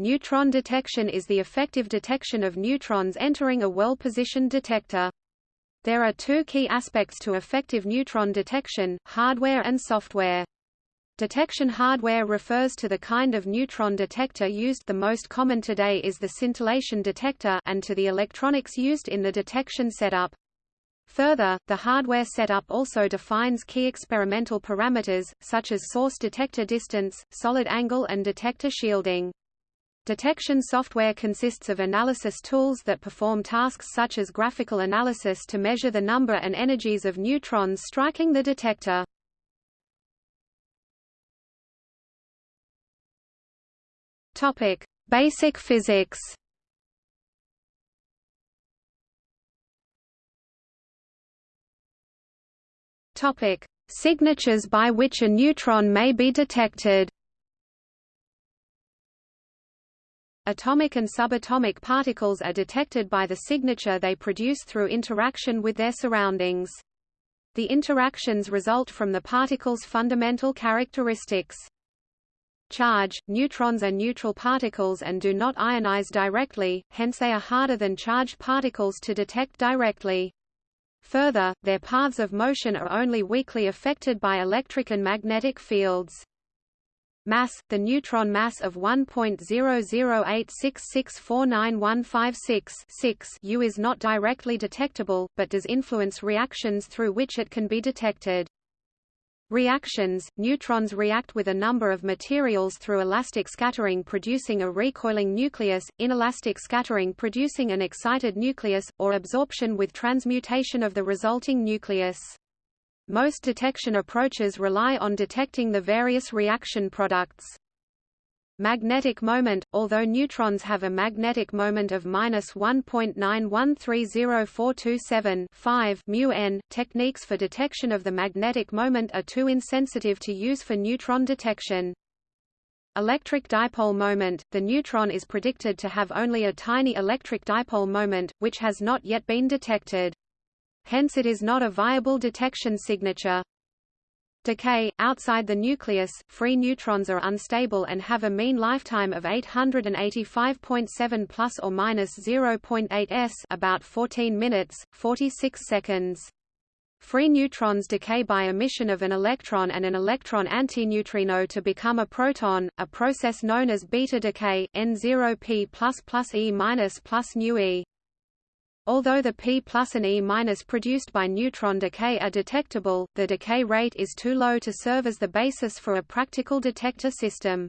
Neutron detection is the effective detection of neutrons entering a well-positioned detector. There are two key aspects to effective neutron detection, hardware and software. Detection hardware refers to the kind of neutron detector used the most common today is the scintillation detector and to the electronics used in the detection setup. Further, the hardware setup also defines key experimental parameters, such as source detector distance, solid angle and detector shielding. Detection software consists of analysis tools that perform tasks such as graphical analysis to measure the number and energies of neutrons striking the detector. Topic: Basic physics. Topic: Signatures by which a neutron may be detected. Atomic and subatomic particles are detected by the signature they produce through interaction with their surroundings. The interactions result from the particle's fundamental characteristics. Charge – Neutrons are neutral particles and do not ionize directly, hence they are harder than charged particles to detect directly. Further, their paths of motion are only weakly affected by electric and magnetic fields. Mass – The neutron mass of 1.00866491156 U is not directly detectable, but does influence reactions through which it can be detected. Reactions – Neutrons react with a number of materials through elastic scattering producing a recoiling nucleus, inelastic scattering producing an excited nucleus, or absorption with transmutation of the resulting nucleus. Most detection approaches rely on detecting the various reaction products. Magnetic moment – Although neutrons have a magnetic moment of minus 1.9130427 μn, techniques for detection of the magnetic moment are too insensitive to use for neutron detection. Electric dipole moment – The neutron is predicted to have only a tiny electric dipole moment, which has not yet been detected. Hence it is not a viable detection signature. Decay – Outside the nucleus, free neutrons are unstable and have a mean lifetime of 885.7 plus or minus 0.8 s about 14 minutes, 46 seconds. Free neutrons decay by emission of an electron and an electron antineutrino to become a proton, a process known as beta decay, N0p plus plus E minus plus nu E. Although the P plus and E minus produced by neutron decay are detectable, the decay rate is too low to serve as the basis for a practical detector system.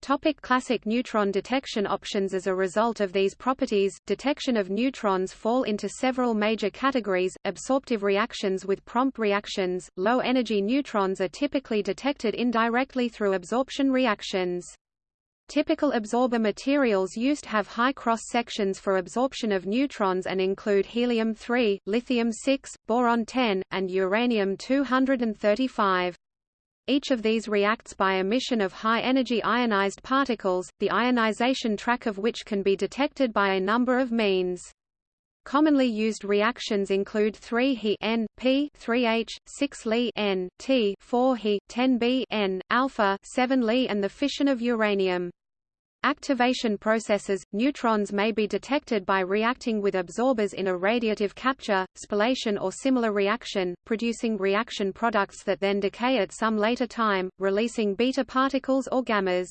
Topic classic neutron detection options As a result of these properties, detection of neutrons fall into several major categories, absorptive reactions with prompt reactions, low-energy neutrons are typically detected indirectly through absorption reactions. Typical absorber materials used have high cross-sections for absorption of neutrons and include helium-3, lithium-6, boron-10, and uranium-235. Each of these reacts by emission of high-energy ionized particles, the ionization track of which can be detected by a number of means. Commonly used reactions include 3He N, P 3H, 6Li N, T 4He, 10B N, alpha 7Li and the fission of uranium. Activation processes – Neutrons may be detected by reacting with absorbers in a radiative capture, spallation or similar reaction, producing reaction products that then decay at some later time, releasing beta particles or gammas.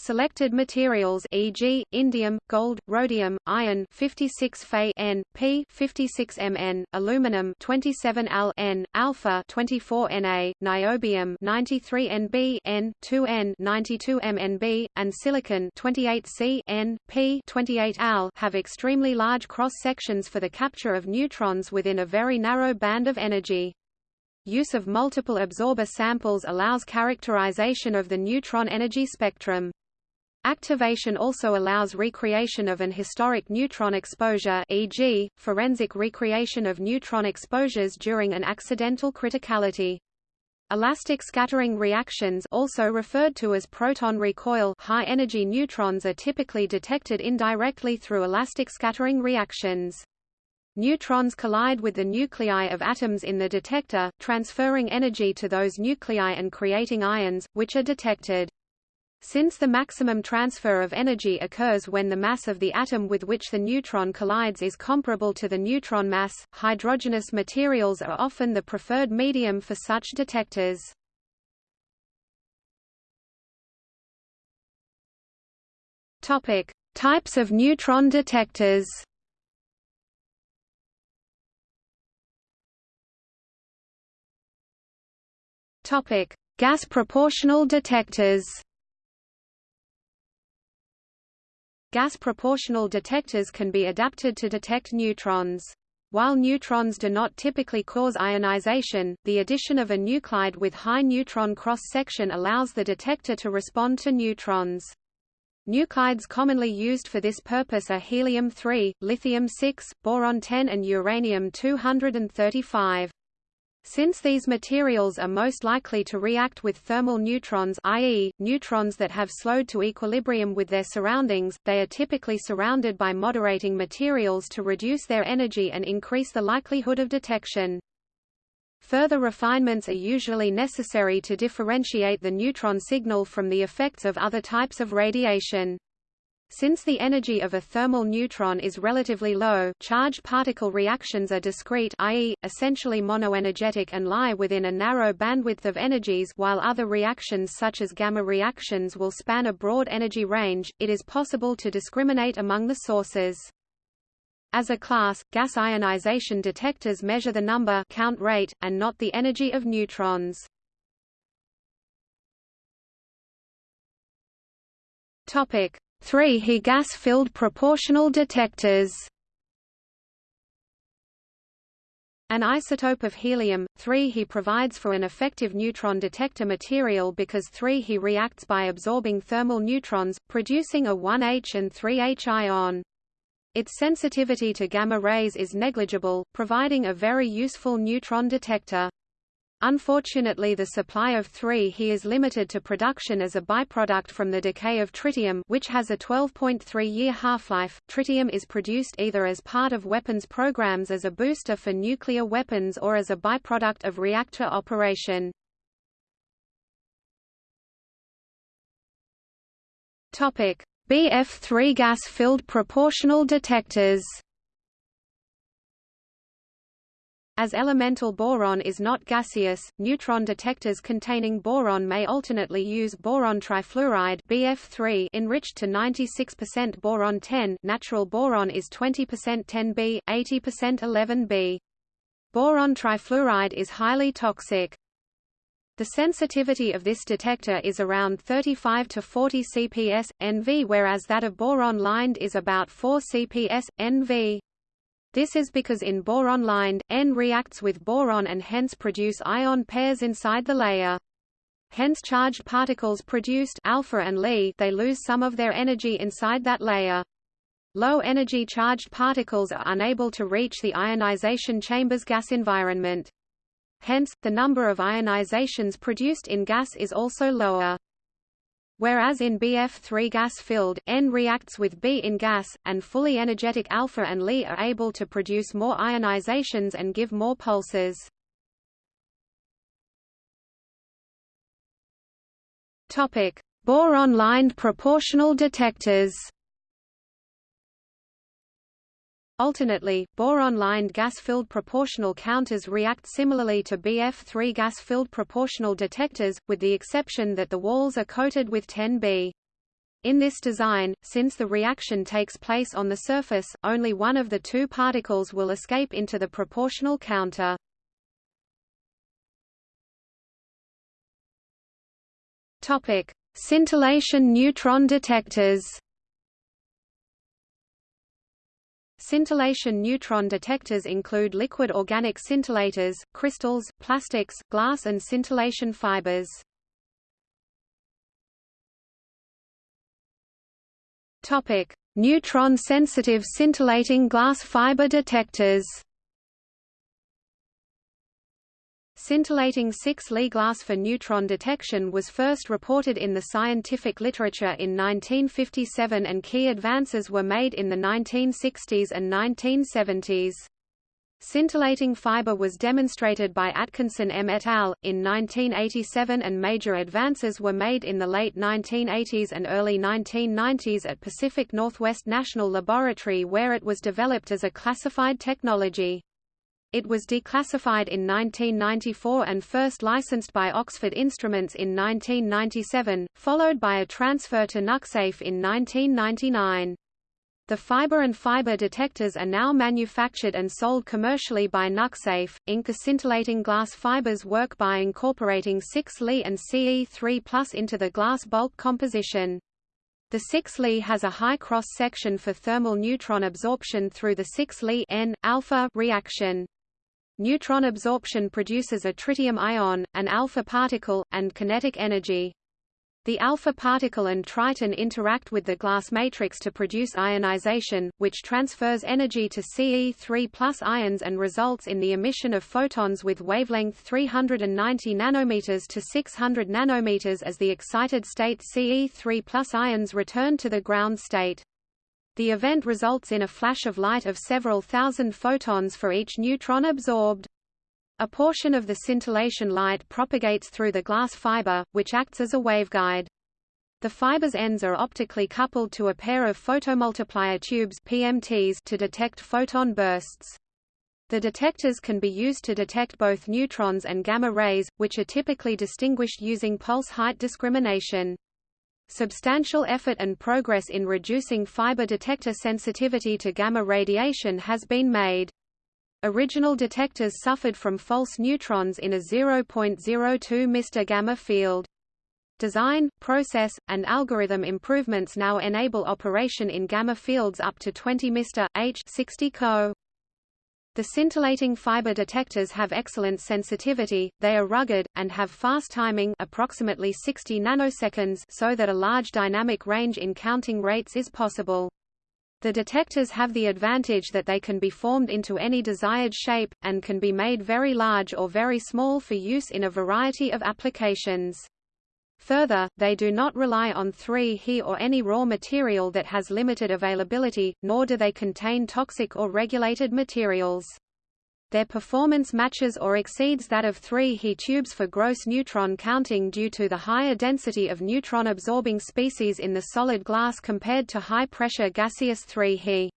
Selected materials e.g., indium, gold, rhodium, iron 56 Fe N, P 56 Mn, aluminum 27 Al N, alpha 24 Na, niobium 93 Nb N, 2N 92 MnB, and silicon 28 Si N, P 28 Al have extremely large cross-sections for the capture of neutrons within a very narrow band of energy. Use of multiple absorber samples allows characterization of the neutron energy spectrum. Activation also allows recreation of an historic neutron exposure e.g., forensic recreation of neutron exposures during an accidental criticality. Elastic scattering reactions also referred to as proton recoil high-energy neutrons are typically detected indirectly through elastic scattering reactions. Neutrons collide with the nuclei of atoms in the detector, transferring energy to those nuclei and creating ions, which are detected. Since the maximum transfer of energy occurs when the mass of the atom with which the neutron collides is comparable to the neutron mass, hydrogenous materials are often the preferred medium for such detectors. Topic: Types of neutron detectors. Topic: Gas proportional detectors. Gas proportional detectors can be adapted to detect neutrons. While neutrons do not typically cause ionization, the addition of a nuclide with high neutron cross-section allows the detector to respond to neutrons. Nuclides commonly used for this purpose are helium-3, lithium-6, boron-10 and uranium-235. Since these materials are most likely to react with thermal neutrons i.e., neutrons that have slowed to equilibrium with their surroundings, they are typically surrounded by moderating materials to reduce their energy and increase the likelihood of detection. Further refinements are usually necessary to differentiate the neutron signal from the effects of other types of radiation. Since the energy of a thermal neutron is relatively low, charged particle reactions are discrete i.e., essentially monoenergetic and lie within a narrow bandwidth of energies while other reactions such as gamma reactions will span a broad energy range, it is possible to discriminate among the sources. As a class, gas ionization detectors measure the number count rate, and not the energy of neutrons. Topic: 3 He gas-filled proportional detectors An isotope of helium, 3 He provides for an effective neutron detector material because 3 He reacts by absorbing thermal neutrons, producing a 1H and 3H ion. Its sensitivity to gamma rays is negligible, providing a very useful neutron detector. Unfortunately the supply of 3He is limited to production as a byproduct from the decay of tritium which has a 12.3-year half-life. Tritium is produced either as part of weapons programs as a booster for nuclear weapons or as a byproduct of reactor operation. Topic: BF3 gas-filled proportional detectors. As elemental boron is not gaseous, neutron detectors containing boron may alternately use boron trifluoride BF3 enriched to 96% boron 10. Natural boron is 20% 10B, 80% 11B. Boron trifluoride is highly toxic. The sensitivity of this detector is around 35 to 40 CPS, NV whereas that of boron-lined is about 4 CPS, NV. This is because in boron-lined, N reacts with boron and hence produce ion pairs inside the layer. Hence charged particles produced alpha and Li they lose some of their energy inside that layer. Low-energy charged particles are unable to reach the ionization chamber's gas environment. Hence, the number of ionizations produced in gas is also lower. Whereas in BF3 gas-filled, N reacts with B in gas, and fully energetic alpha and Li are able to produce more ionizations and give more pulses. Topic: Boron-lined proportional detectors. Alternately, boron-lined gas-filled proportional counters react similarly to BF3 gas-filled proportional detectors, with the exception that the walls are coated with 10B. In this design, since the reaction takes place on the surface, only one of the two particles will escape into the proportional counter. Topic: Scintillation neutron detectors. Scintillation neutron detectors include liquid organic scintillators, crystals, plastics, glass and scintillation fibers. Topic: Neutron-sensitive scintillating glass fiber detectors. Scintillating 6 Li glass for neutron detection was first reported in the scientific literature in 1957 and key advances were made in the 1960s and 1970s. Scintillating fiber was demonstrated by Atkinson M. et al. in 1987 and major advances were made in the late 1980s and early 1990s at Pacific Northwest National Laboratory where it was developed as a classified technology. It was declassified in 1994 and first licensed by Oxford Instruments in 1997, followed by a transfer to Nucsafe in 1999. The fiber and fiber detectors are now manufactured and sold commercially by Nucsafe. Inc. Scintillating glass fibers work by incorporating 6Li and Ce3 into the glass bulk composition. The 6Li has a high cross-section for thermal neutron absorption through the 6Li N alpha reaction. Neutron absorption produces a tritium ion, an alpha particle, and kinetic energy. The alpha particle and triton interact with the glass matrix to produce ionization, which transfers energy to Ce3 ions and results in the emission of photons with wavelength 390 nanometers to 600 nanometers as the excited state Ce3 ions return to the ground state. The event results in a flash of light of several thousand photons for each neutron absorbed. A portion of the scintillation light propagates through the glass fiber, which acts as a waveguide. The fiber's ends are optically coupled to a pair of photomultiplier tubes PMTs to detect photon bursts. The detectors can be used to detect both neutrons and gamma rays, which are typically distinguished using pulse height discrimination. Substantial effort and progress in reducing fiber detector sensitivity to gamma radiation has been made. Original detectors suffered from false neutrons in a 0.02 Mr gamma field. Design, process, and algorithm improvements now enable operation in gamma fields up to 20 Mr. H 60 Co. The scintillating fiber detectors have excellent sensitivity, they are rugged, and have fast timing approximately 60 nanoseconds so that a large dynamic range in counting rates is possible. The detectors have the advantage that they can be formed into any desired shape, and can be made very large or very small for use in a variety of applications. Further, they do not rely on 3He or any raw material that has limited availability, nor do they contain toxic or regulated materials. Their performance matches or exceeds that of 3He tubes for gross neutron counting due to the higher density of neutron-absorbing species in the solid glass compared to high-pressure gaseous 3He.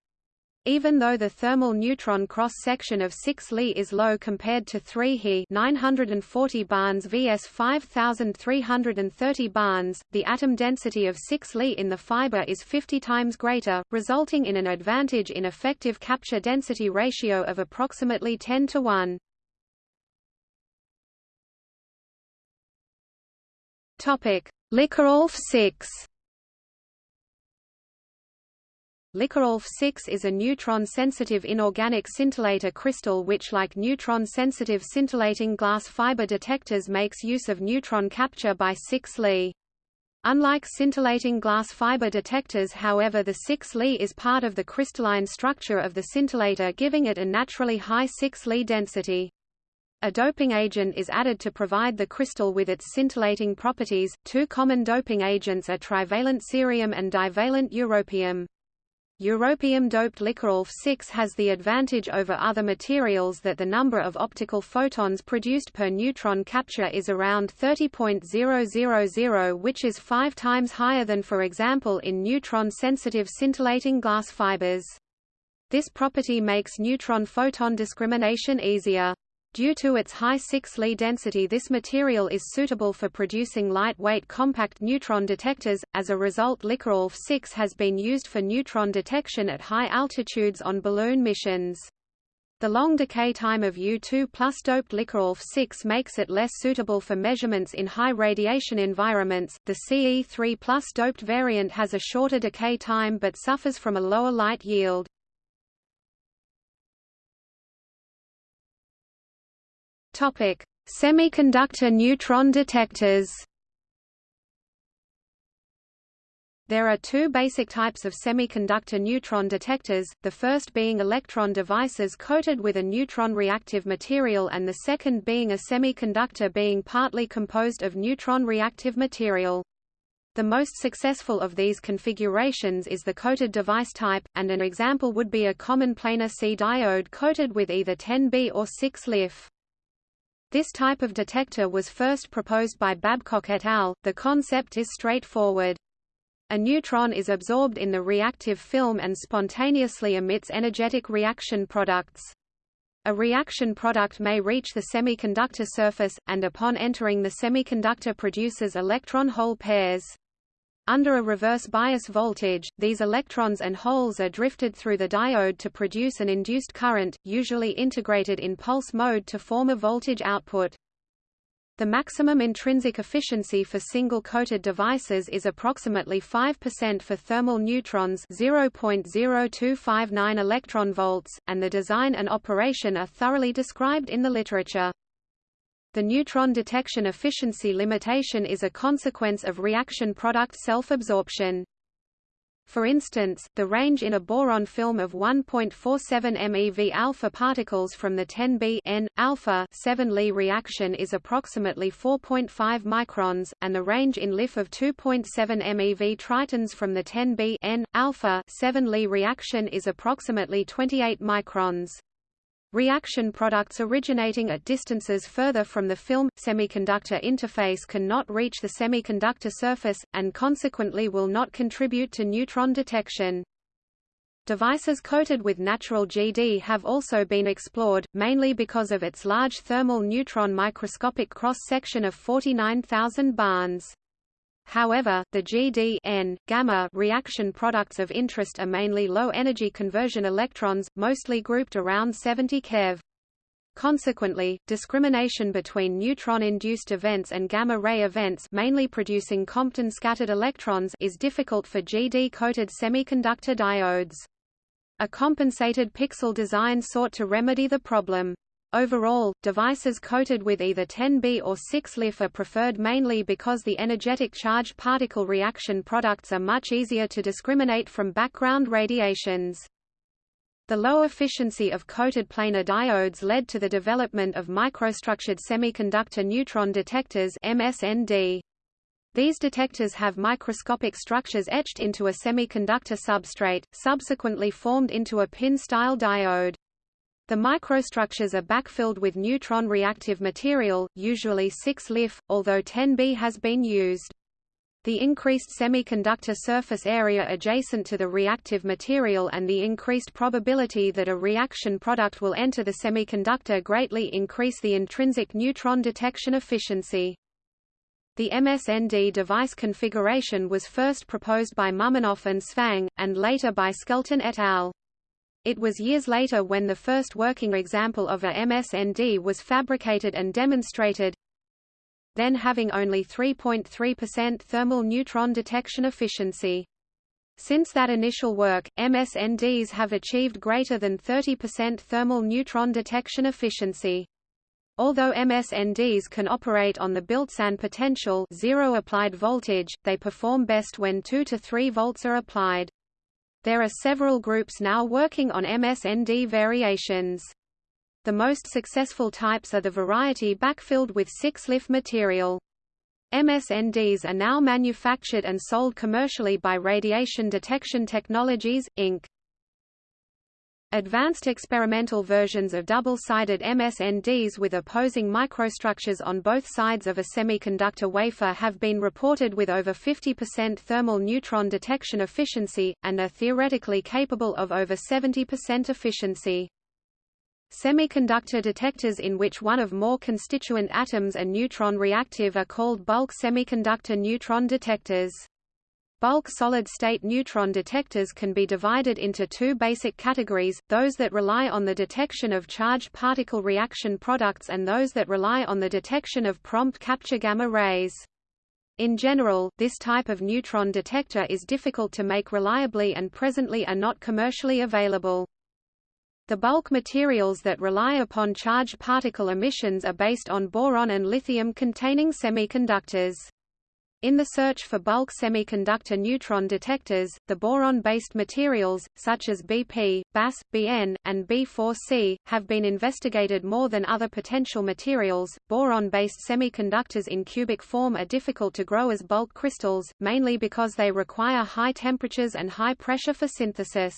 Even though the thermal neutron cross-section of 6 Li is low compared to 3 He 940 barns vs 5330 barns, the atom density of 6 Li in the fiber is 50 times greater, resulting in an advantage in effective capture density ratio of approximately 10 to 1. Topic: LiCaAlF 6 LiCaAlF-6 is a neutron-sensitive inorganic scintillator crystal which like neutron-sensitive scintillating glass fiber detectors makes use of neutron capture by 6 Li. Unlike scintillating glass fiber detectors however the 6 Li is part of the crystalline structure of the scintillator giving it a naturally high 6 Li density. A doping agent is added to provide the crystal with its scintillating properties. Two common doping agents are trivalent cerium and divalent europium. Europium-doped LiCaAlF-6 has the advantage over other materials that the number of optical photons produced per neutron capture is around 30.000 which is five times higher than for example in neutron-sensitive scintillating glass fibers. This property makes neutron-photon discrimination easier. Due to its high 6 Li density this material is suitable for producing lightweight compact neutron detectors, as a result LiCaAlF 6 has been used for neutron detection at high altitudes on balloon missions. The long decay time of Eu2 plus doped LiCaAlF 6 makes it less suitable for measurements in high radiation environments. The CE3 plus doped variant has a shorter decay time but suffers from a lower light yield. Topic: Semiconductor neutron detectors. There are two basic types of semiconductor neutron detectors, the first being electron devices coated with a neutron reactive material and the second being a semiconductor being partly composed of neutron reactive material. The most successful of these configurations is the coated device type, and an example would be a common planar Si diode coated with either 10B or 6-LiF. This type of detector was first proposed by Babcock et al. The concept is straightforward. A neutron is absorbed in the reactive film and spontaneously emits energetic reaction products. A reaction product may reach the semiconductor surface, and upon entering the semiconductor produces electron-hole pairs. Under a reverse bias voltage, these electrons and holes are drifted through the diode to produce an induced current, usually integrated in pulse mode to form a voltage output. The maximum intrinsic efficiency for single-coated devices is approximately 5% for thermal neutrons 0.0259 electron volts, and the design and operation are thoroughly described in the literature. The neutron detection efficiency limitation is a consequence of reaction product self-absorption. For instance, the range in a boron film of 1.47 MeV alpha particles from the 10B N alpha 7 Li reaction is approximately 4.5 microns, and the range in LiF of 2.7 MeV tritons from the 10B N alpha 7 Li reaction is approximately 28 microns. Reaction products originating at distances further from the film-semiconductor interface cannot reach the semiconductor surface, and consequently will not contribute to neutron detection. Devices coated with natural GD have also been explored, mainly because of its large thermal neutron microscopic cross-section of 49,000 barns. However, the GD gamma reaction products of interest are mainly low-energy conversion electrons, mostly grouped around 70 keV. Consequently, discrimination between neutron-induced events and gamma-ray events mainly producing Compton-scattered electrons is difficult for GD-coated semiconductor diodes. A compensated pixel design sought to remedy the problem. Overall, devices coated with either 10B or 6-LiF are preferred mainly because the energetic charged particle reaction products are much easier to discriminate from background radiations. The low efficiency of coated planar diodes led to the development of microstructured semiconductor neutron detectors MSND. These detectors have microscopic structures etched into a semiconductor substrate, subsequently formed into a pin-style diode. The microstructures are backfilled with neutron reactive material, usually 6-LiF, although 10B has been used. The increased semiconductor surface area adjacent to the reactive material and the increased probability that a reaction product will enter the semiconductor greatly increase the intrinsic neutron detection efficiency. The MSND device configuration was first proposed by Muminov and Tsvang, and later by Schelten et al. It was years later when the first working example of a MSND was fabricated and demonstrated, then having only 3.3% thermal neutron detection efficiency. Since that initial work, MSNDs have achieved greater than 30% thermal neutron detection efficiency. Although MSNDs can operate on the built-in potential zero applied voltage, they perform best when 2 to 3 volts are applied. There are several groups now working on MSND variations. The most successful types are the variety backfilled with 6-LiF material. MSNDs are now manufactured and sold commercially by Radiation Detection Technologies, Inc. Advanced experimental versions of double-sided MSNDs with opposing microstructures on both sides of a semiconductor wafer have been reported with over 50% thermal neutron detection efficiency, and are theoretically capable of over 70% efficiency. Semiconductor detectors in which one of more constituent atoms are neutron reactive are called bulk semiconductor neutron detectors. Bulk solid-state neutron detectors can be divided into two basic categories, those that rely on the detection of charged particle reaction products and those that rely on the detection of prompt capture gamma rays. In general, this type of neutron detector is difficult to make reliably and presently are not commercially available. The bulk materials that rely upon charged particle emissions are based on boron and lithium containing semiconductors. In the search for bulk semiconductor neutron detectors, the boron-based materials, such as BP, BAS, BN, and B4C, have been investigated more than other potential materials. Boron-based semiconductors in cubic form are difficult to grow as bulk crystals, mainly because they require high temperatures and high pressure for synthesis.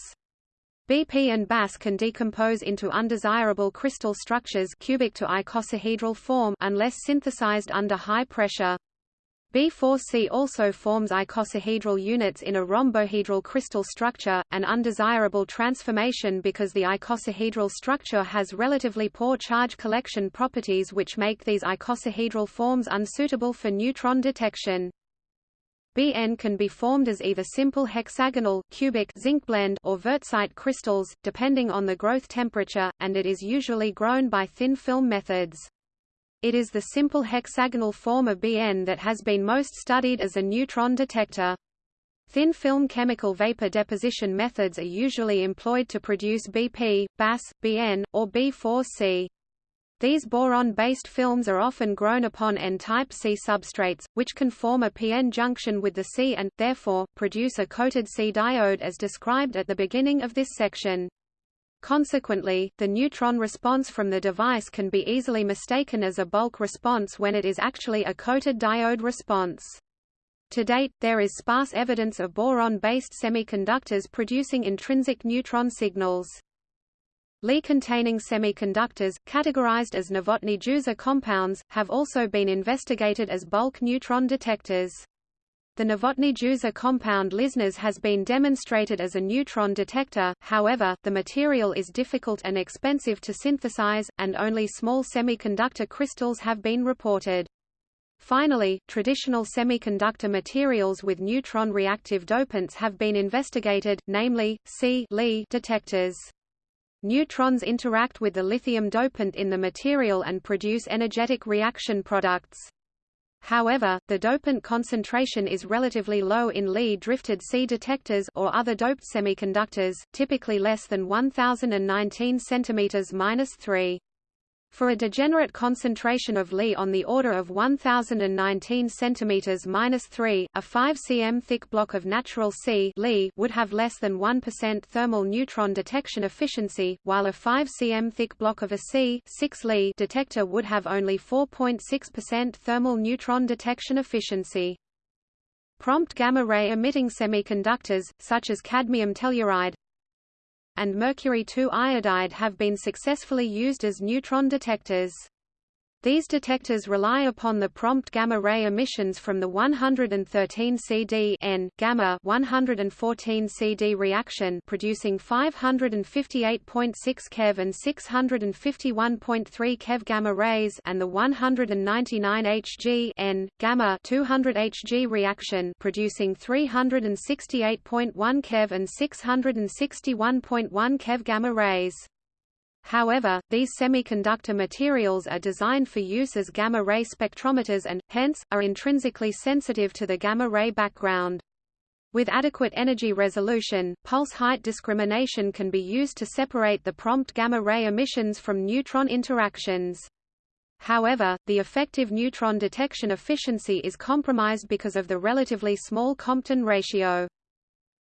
BP and BAS can decompose into undesirable crystal structures cubic to icosahedral form unless synthesized under high pressure. B4C also forms icosahedral units in a rhombohedral crystal structure, an undesirable transformation because the icosahedral structure has relatively poor charge collection properties which make these icosahedral forms unsuitable for neutron detection. BN can be formed as either simple hexagonal cubic zinc blende or wurtzite crystals, depending on the growth temperature, and it is usually grown by thin film methods. It is the simple hexagonal form of BN that has been most studied as a neutron detector. Thin film chemical vapor deposition methods are usually employed to produce BP, BAS, BN, or B4C. These boron-based films are often grown upon N-type Si substrates, which can form a PN junction with the Si and, therefore, produce a coated Si diode as described at the beginning of this section. Consequently, the neutron response from the device can be easily mistaken as a bulk response when it is actually a coated diode response. To date, there is sparse evidence of boron-based semiconductors producing intrinsic neutron signals. Li-containing semiconductors, categorized as Novotny-Juza compounds, have also been investigated as bulk neutron detectors. The Novotny-Juza compound LiZnAs has been demonstrated as a neutron detector, however, the material is difficult and expensive to synthesize, and only small semiconductor crystals have been reported. Finally, traditional semiconductor materials with neutron reactive dopants have been investigated, namely, Si Li detectors. Neutrons interact with the lithium dopant in the material and produce energetic reaction products. However, the dopant concentration is relatively low in Li-drifted Si detectors or other doped semiconductors, typically less than 1019 cm-3. For a degenerate concentration of Li on the order of 1019 cm-3, a 5 cm thick block of natural Si Li would have less than 1% thermal neutron detection efficiency, while a 5 cm thick block of a Si 6 Li detector would have only 4.6% thermal neutron detection efficiency. Prompt gamma-ray emitting semiconductors, such as cadmium telluride, and mercury-2 iodide have been successfully used as neutron detectors. These detectors rely upon the prompt gamma-ray emissions from the 113 CD N gamma 114 CD reaction producing 558.6 keV and 651.3 keV gamma rays and the 199 Hg N gamma 200 Hg reaction producing 368.1 keV and 661.1 keV gamma rays. However, these semiconductor materials are designed for use as gamma-ray spectrometers and, hence, are intrinsically sensitive to the gamma-ray background. With adequate energy resolution, pulse height discrimination can be used to separate the prompt gamma-ray emissions from neutron interactions. However, the effective neutron detection efficiency is compromised because of the relatively small Compton ratio.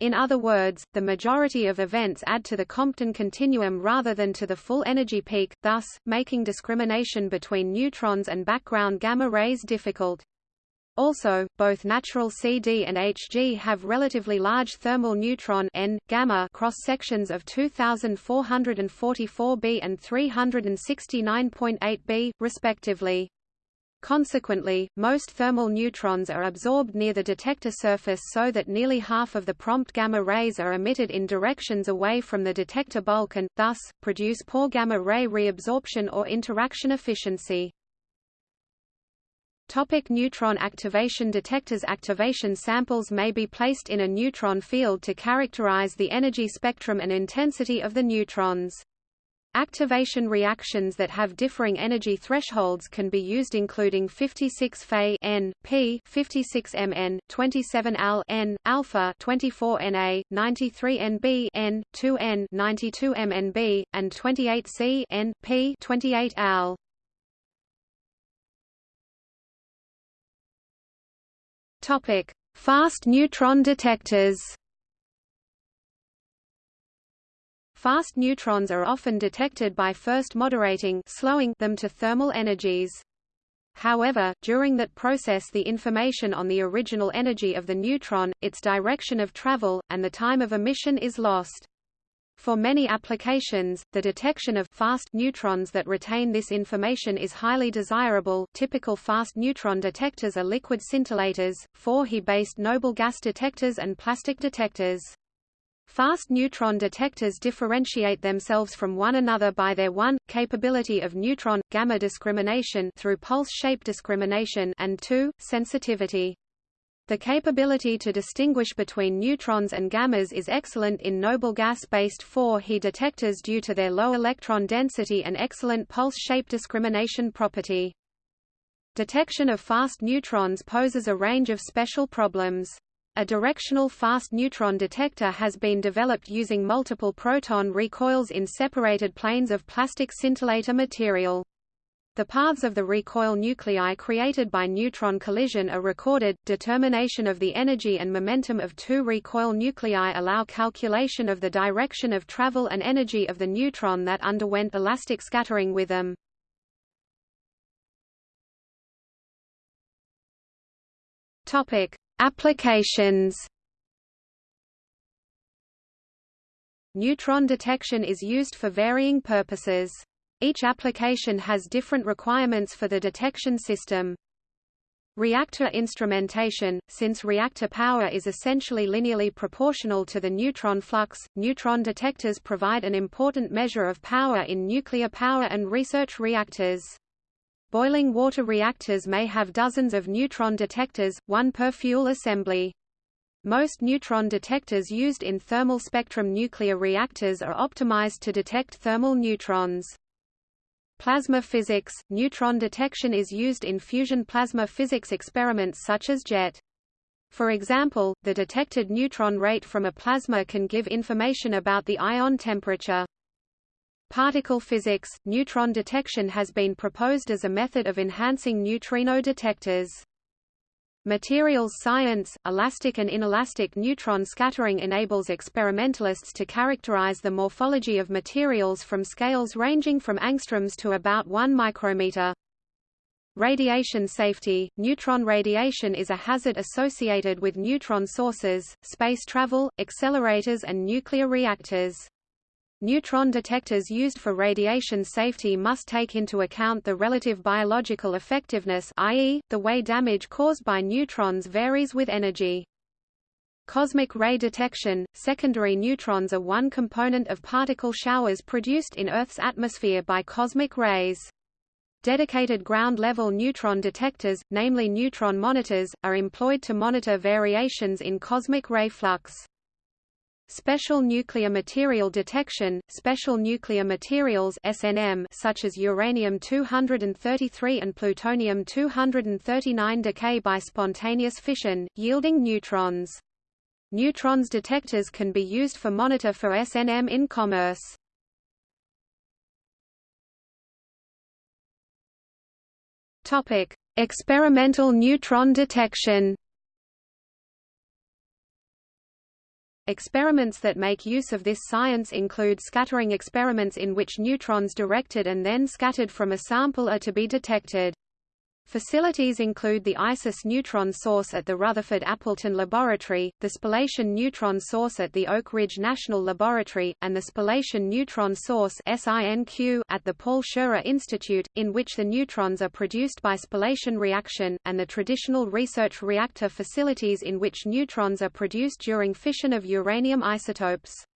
In other words, the majority of events add to the Compton continuum rather than to the full energy peak, thus, making discrimination between neutrons and background gamma rays difficult. Also, both natural CD and Hg have relatively large thermal neutron N, gamma cross-sections of 2444 B and 369.8 B, respectively. Consequently, most thermal neutrons are absorbed near the detector surface so that nearly half of the prompt gamma rays are emitted in directions away from the detector bulk and, thus, produce poor gamma ray reabsorption or interaction efficiency. Topic neutron activation Detectors activation samples may be placed in a neutron field to characterize the energy spectrum and intensity of the neutrons. Activation reactions that have differing energy thresholds can be used including 56 Fe N, P, 56 Mn, 27 Al N, alpha 24 Na, 93 Nb N, 2 N, 92 MnB, and 28 Si N, P, 28 Al. Topic: Fast neutron detectors. Fast neutrons are often detected by first moderating slowing them to thermal energies. However, during that process the information on the original energy of the neutron, its direction of travel, and the time of emission is lost. For many applications, the detection of fast neutrons that retain this information is highly desirable. Typical fast neutron detectors are liquid scintillators, 4He-based noble gas detectors and plastic detectors. Fast neutron detectors differentiate themselves from one another by their 1. capability of neutron gamma discrimination through pulse shape discrimination and 2. sensitivity. The capability to distinguish between neutrons and gammas is excellent in noble gas-based 4He detectors due to their low electron density and excellent pulse shape discrimination property. Detection of fast neutrons poses a range of special problems. A directional fast neutron detector has been developed using multiple proton recoils in separated planes of plastic scintillator material. The paths of the recoil nuclei created by neutron collision are recorded. Determination of the energy and momentum of two recoil nuclei allow calculation of the direction of travel and energy of the neutron that underwent elastic scattering with them. Topic: Applications. Neutron detection is used for varying purposes. Each application has different requirements for the detection system. Reactor instrumentation – Since reactor power is essentially linearly proportional to the neutron flux, neutron detectors provide an important measure of power in nuclear power and research reactors. Boiling water reactors may have dozens of neutron detectors, one per fuel assembly. Most neutron detectors used in thermal spectrum nuclear reactors are optimized to detect thermal neutrons. Plasma physics – Neutron detection is used in fusion plasma physics experiments such as JET. For example, the detected neutron rate from a plasma can give information about the ion temperature. Particle physics – Neutron detection has been proposed as a method of enhancing neutrino detectors. Materials science, elastic and inelastic neutron scattering enables experimentalists to characterize the morphology of materials from scales ranging from angstroms to about 1 micrometer. Radiation safety – Neutron radiation is a hazard associated with neutron sources, space travel, accelerators and nuclear reactors. Neutron detectors used for radiation safety must take into account the relative biological effectiveness i.e., the way damage caused by neutrons varies with energy. Cosmic ray detection – Secondary neutrons are one component of particle showers produced in Earth's atmosphere by cosmic rays. Dedicated ground-level neutron detectors, namely neutron monitors, are employed to monitor variations in cosmic ray flux. Special nuclear material detection – Special nuclear materials SNM such as uranium-233 and plutonium-239 decay by spontaneous fission, yielding neutrons. Neutrons detectors can be used for monitor for SNM in commerce. Experimental neutron detection. Experiments that make use of this science include scattering experiments in which neutrons directed and then scattered from a sample are to be detected. Facilities include the ISIS neutron source at the Rutherford Appleton Laboratory, the spallation neutron source at the Oak Ridge National Laboratory, and the spallation neutron source at the Paul Scherrer Institute, in which the neutrons are produced by spallation reaction, and the traditional research reactor facilities in which neutrons are produced during fission of uranium isotopes.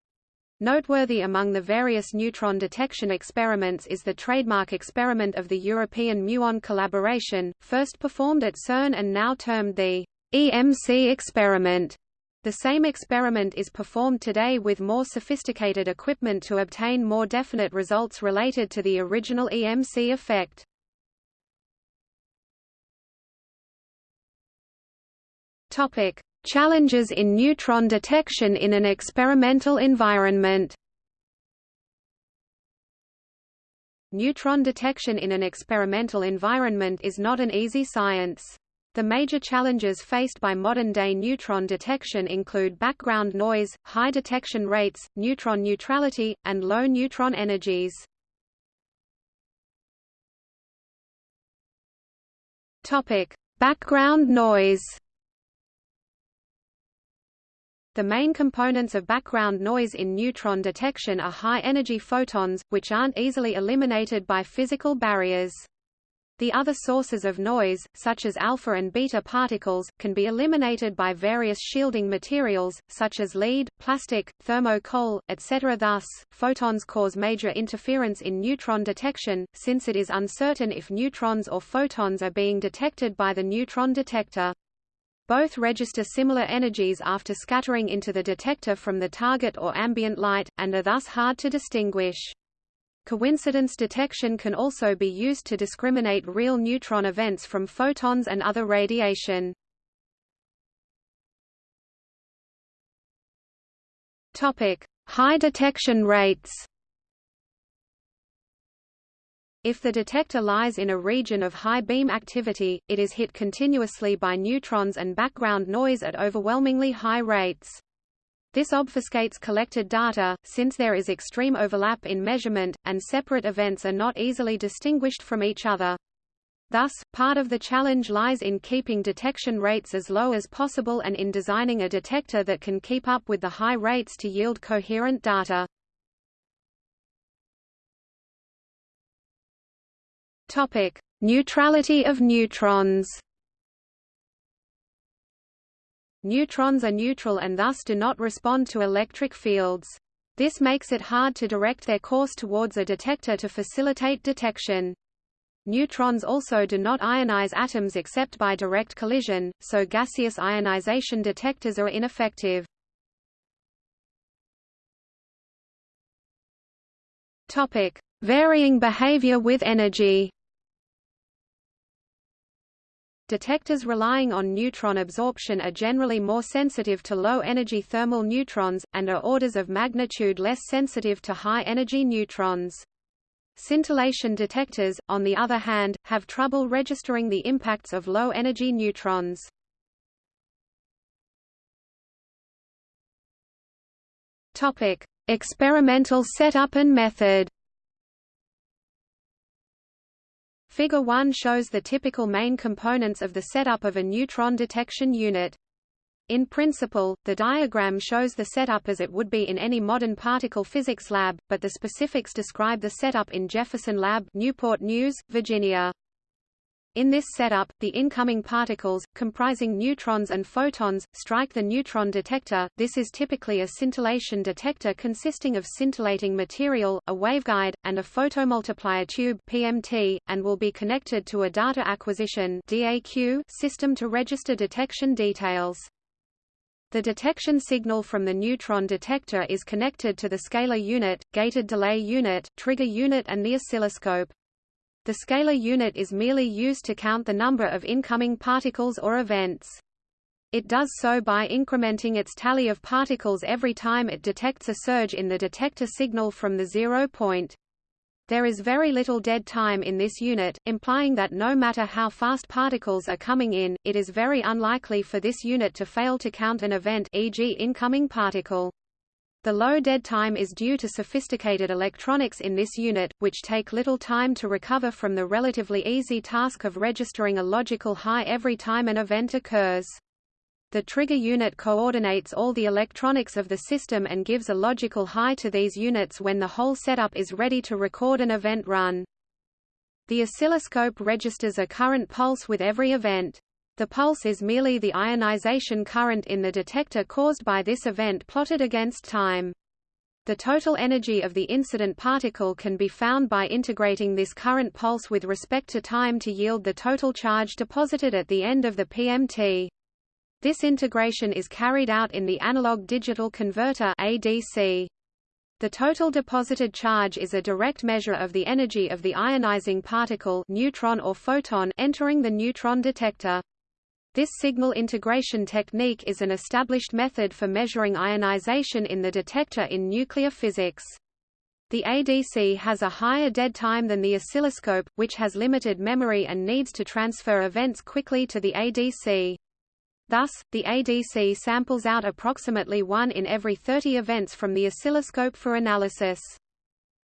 Noteworthy among the various neutron detection experiments is the trademark experiment of the European muon collaboration, first performed at CERN and now termed the EMC experiment. The same experiment is performed today with more sophisticated equipment to obtain more definite results related to the original EMC effect. Topic: Challenges in neutron detection in an experimental environment Neutron detection in an experimental environment is not an easy science. The major challenges faced by modern-day neutron detection include background noise, high detection rates, neutron neutrality, and low neutron energies. Background noise. The main components of background noise in neutron detection are high-energy photons, which aren't easily eliminated by physical barriers. The other sources of noise, such as alpha and beta particles, can be eliminated by various shielding materials, such as lead, plastic, thermo-coal, etc. Thus, photons cause major interference in neutron detection, since it is uncertain if neutrons or photons are being detected by the neutron detector. Both register similar energies after scattering into the detector from the target or ambient light, and are thus hard to distinguish. Coincidence detection can also be used to discriminate real neutron events from photons and other radiation. High detection rates. If the detector lies in a region of high beam activity, it is hit continuously by neutrons and background noise at overwhelmingly high rates. This obfuscates collected data, since there is extreme overlap in measurement, and separate events are not easily distinguished from each other. Thus, part of the challenge lies in keeping detection rates as low as possible and in designing a detector that can keep up with the high rates to yield coherent data. Topic: Neutrality of neutrons. Neutrons are neutral and thus do not respond to electric fields. This makes it hard to direct their course towards a detector to facilitate detection. Neutrons also do not ionize atoms except by direct collision, so gaseous ionization detectors are ineffective. Topic: Varying behavior with energy. Detectors relying on neutron absorption are generally more sensitive to low-energy thermal neutrons, and are orders of magnitude less sensitive to high-energy neutrons. Scintillation detectors, on the other hand, have trouble registering the impacts of low-energy neutrons. Experimental setup and method. Figure 1 shows the typical main components of the setup of a neutron detection unit. In principle, the diagram shows the setup as it would be in any modern particle physics lab, but the specifics describe the setup in Jefferson Lab, Newport News, Virginia. In this setup, the incoming particles, comprising neutrons and photons, strike the neutron detector. This is typically a scintillation detector consisting of scintillating material, a waveguide, and a photomultiplier tube (PMT), and will be connected to a data acquisition (DAQ) system to register detection details. The detection signal from the neutron detector is connected to the scaler unit, gated delay unit, trigger unit and the oscilloscope. The scaler unit is merely used to count the number of incoming particles or events. It does so by incrementing its tally of particles every time it detects a surge in the detector signal from the zero point. There is very little dead time in this unit, implying that no matter how fast particles are coming in, it is very unlikely for this unit to fail to count an event e.g. incoming particle. The low dead time is due to sophisticated electronics in this unit, which take little time to recover from the relatively easy task of registering a logical high every time an event occurs. The trigger unit coordinates all the electronics of the system and gives a logical high to these units when the whole setup is ready to record an event run. The oscilloscope registers a current pulse with every event. The pulse is merely the ionization current in the detector caused by this event plotted against time. The total energy of the incident particle can be found by integrating this current pulse with respect to time to yield the total charge deposited at the end of the PMT. This integration is carried out in the analog-digital converter ADC. The total deposited charge is a direct measure of the energy of the ionizing particle neutron or photon entering the neutron detector. This signal integration technique is an established method for measuring ionization in the detector in nuclear physics. The ADC has a higher dead time than the oscilloscope, which has limited memory and needs to transfer events quickly to the ADC. Thus, the ADC samples out approximately 1 in every 30 events from the oscilloscope for analysis.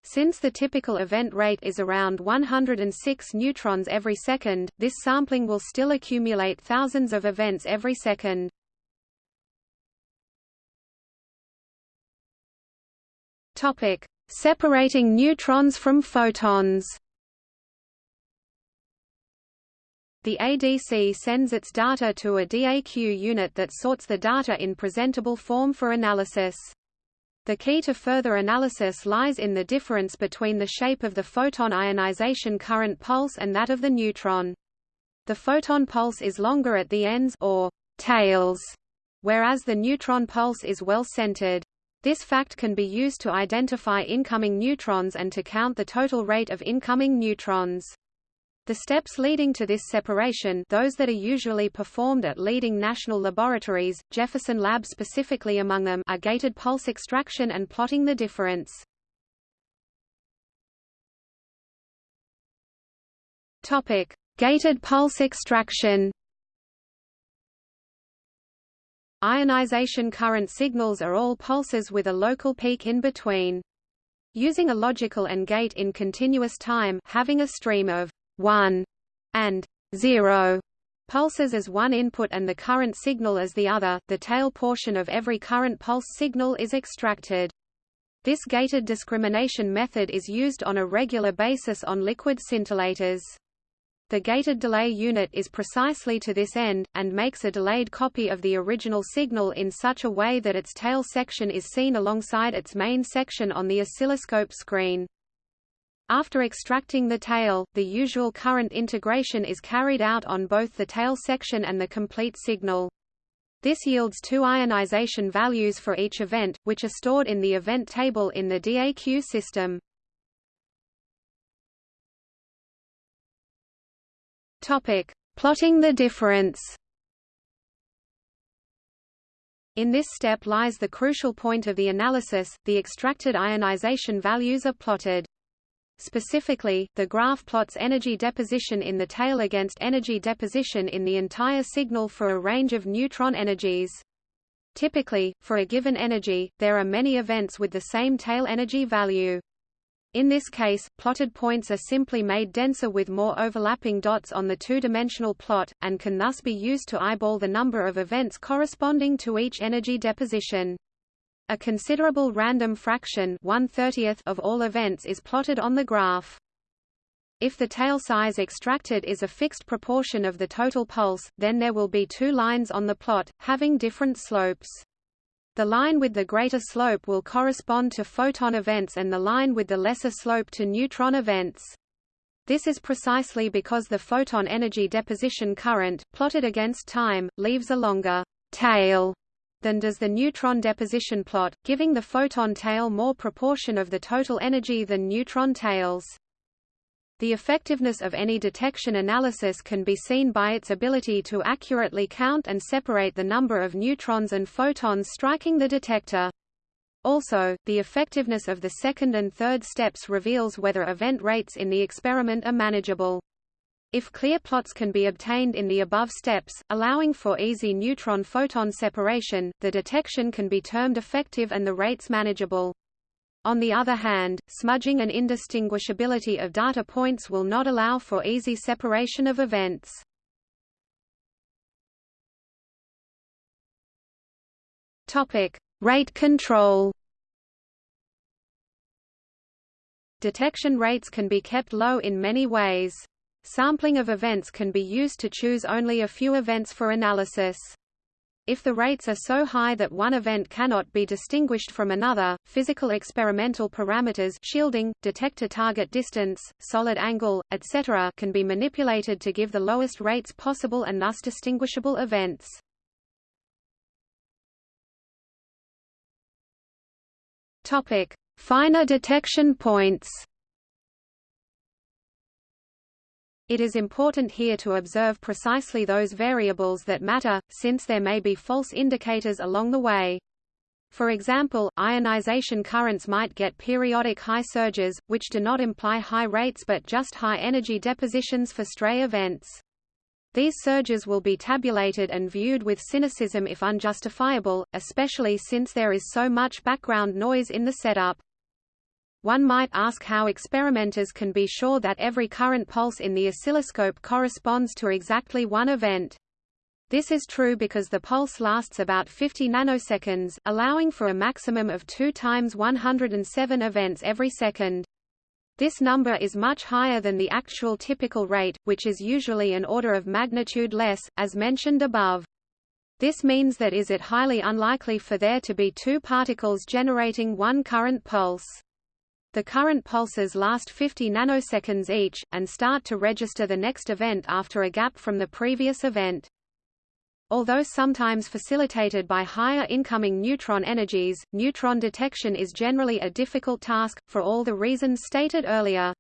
Since the typical event rate is around 106 neutrons every second, this sampling will still accumulate thousands of events every second. Topic: Separating neutrons from photons The ADC sends its data to a DAQ unit that sorts the data in presentable form for analysis. The key to further analysis lies in the difference between the shape of the photon ionization current pulse and that of the neutron. The photon pulse is longer at the ends or tails, whereas the neutron pulse is well centered. This fact can be used to identify incoming neutrons and to count the total rate of incoming neutrons. The steps leading to this separation those that are usually performed at leading national laboratories, Jefferson Lab specifically among them are gated pulse extraction and plotting the difference. Topic: Gated pulse extraction Ionization current signals are all pulses with a local peak in between. Using a logical and gate in continuous time having a stream of 1 and 0 pulses as one input and the current signal as the other, the tail portion of every current pulse signal is extracted. This gated discrimination method is used on a regular basis on liquid scintillators. The gated delay unit is precisely to this end, and makes a delayed copy of the original signal in such a way that its tail section is seen alongside its main section on the oscilloscope screen. After extracting the tail, the usual current integration is carried out on both the tail section and the complete signal. This yields two ionization values for each event, which are stored in the event table in the DAQ system. Topic: Plotting the difference. In this step lies the crucial point of the analysis, the extracted ionization values are plotted. Specifically, the graph plots energy deposition in the tail against energy deposition in the entire signal for a range of neutron energies. Typically, for a given energy, there are many events with the same tail energy value. In this case, plotted points are simply made denser with more overlapping dots on the two-dimensional plot, and can thus be used to eyeball the number of events corresponding to each energy deposition. A considerable random fraction of all events is plotted on the graph. If the tail size extracted is a fixed proportion of the total pulse, then there will be two lines on the plot, having different slopes. The line with the greater slope will correspond to photon events and the line with the lesser slope to neutron events. This is precisely because the photon energy deposition current, plotted against time, leaves a longer tail than does the neutron deposition plot, giving the photon tail more proportion of the total energy than neutron tails. The effectiveness of any detection analysis can be seen by its ability to accurately count and separate the number of neutrons and photons striking the detector. Also, the effectiveness of the second and third steps reveals whether event rates in the experiment are manageable. If clear plots can be obtained in the above steps, allowing for easy neutron-photon separation, the detection can be termed effective and the rates manageable. On the other hand, smudging and indistinguishability of data points will not allow for easy separation of events. Topic: Rate control. Detection rates can be kept low in many ways. Sampling of events can be used to choose only a few events for analysis. If the rates are so high that one event cannot be distinguished from another, physical experimental parameters shielding, detector target distance, solid angle, etc. can be manipulated to give the lowest rates possible and thus distinguishable events. Topic: Finer detection points. It is important here to observe precisely those variables that matter, since there may be false indicators along the way. For example, ionization currents might get periodic high surges, which do not imply high rates but just high energy depositions for stray events. These surges will be tabulated and viewed with cynicism if unjustifiable, especially since there is so much background noise in the setup. One might ask how experimenters can be sure that every current pulse in the oscilloscope corresponds to exactly one event. This is true because the pulse lasts about 50 nanoseconds, allowing for a maximum of 2 times 107 events every second. This number is much higher than the actual typical rate, which is usually an order of magnitude less, as mentioned above. This means that is it highly unlikely for there to be two particles generating one current pulse. The current pulses last 50 nanoseconds each, and start to register the next event after a gap from the previous event. Although sometimes facilitated by higher incoming neutron energies, neutron detection is generally a difficult task, for all the reasons stated earlier.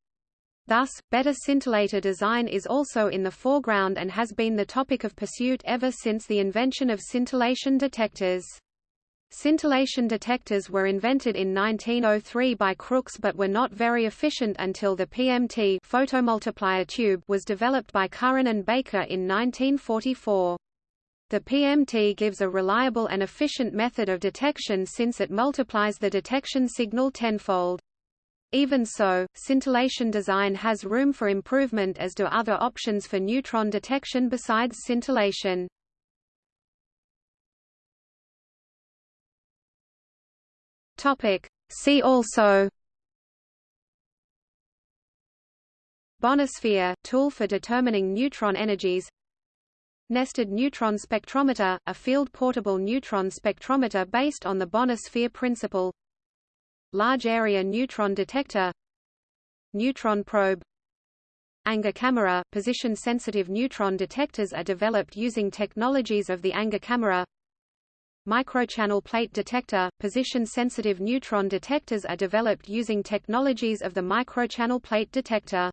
Thus, better scintillator design is also in the foreground and has been the topic of pursuit ever since the invention of scintillation detectors. Scintillation detectors were invented in 1903 by Crookes but were not very efficient until the PMT photomultiplier tube was developed by Curran and Baker in 1944. The PMT gives a reliable and efficient method of detection since it multiplies the detection signal tenfold. Even so, scintillation design has room for improvement as do other options for neutron detection besides scintillation. Topic. See also. Bonner sphere, tool for determining neutron energies. Nested neutron spectrometer, a field-portable neutron spectrometer based on the Bonner sphere principle. Large area neutron detector. Neutron probe. Anger camera, position-sensitive neutron detectors are developed using technologies of the anger camera Microchannel plate detector, position-sensitive neutron detectors are developed using technologies of the microchannel plate detector